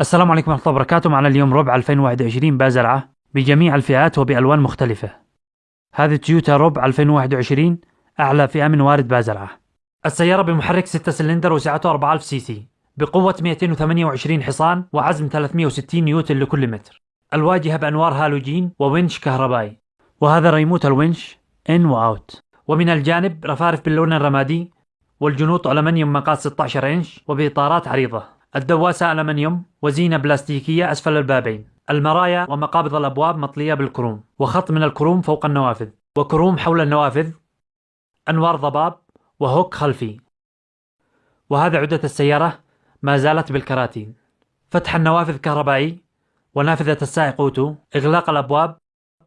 السلام عليكم ورحمة الله وبركاته. معنا اليوم ربع 2021 بازرعة بجميع الفئات وبألوان مختلفة. هذه تويوتا ربع 2021 أعلى فئة من وارد بازرعة. السيارة بمحرك 6 سلندر وسعته 4000 سي سي بقوة 228 حصان وعزم 360 نيوتن لكل متر. الواجهة بأنوار هالوجين وونش كهربائي وهذا ريموت الونش in و out. ومن الجانب رفارف باللون الرمادي والجنوط ألمنيوم مقاس 16 إنش وبإطارات عريضة. الدواسة ألمنيوم وزينة بلاستيكية أسفل البابين. المرايا ومقابض الأبواب مطلية بالكروم وخط من الكروم فوق النوافذ وكروم حول النوافذ أنوار ضباب وهوك خلفي. وهذا عدة السيارة ما زالت بالكراتين. فتح النوافذ كهربائي ونافذة السائق أوتو إغلاق الأبواب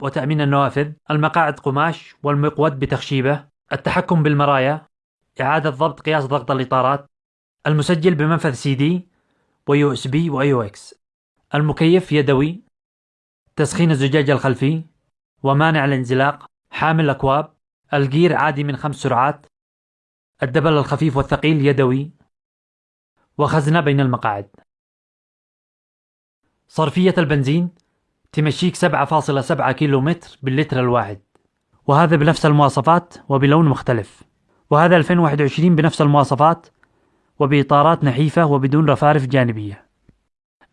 وتأمين النوافذ المقاعد قماش والمقود بتخشيبة التحكم بالمرايا إعادة ضبط قياس ضغط الإطارات المسجل بمنفذ CD و USB و AUX. المكيف يدوي تسخين الزجاج الخلفي ومانع الانزلاق حامل اكواب الجير عادي من خمس سرعات الدبل الخفيف والثقيل يدوي وخزنة بين المقاعد. صرفية البنزين تمشيك 7.7 كيلو متر باللتر الواحد. وهذا بنفس المواصفات وبلون مختلف. وهذا 2021 بنفس المواصفات وبإطارات نحيفة وبدون رفارف جانبية.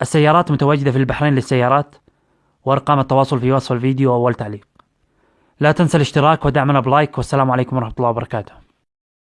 السيارات متواجدة في البحرين للسيارات. وأرقام التواصل في وصف الفيديو وأول تعليق. لا تنسى الاشتراك ودعمنا بلايك والسلام عليكم ورحمة الله وبركاته.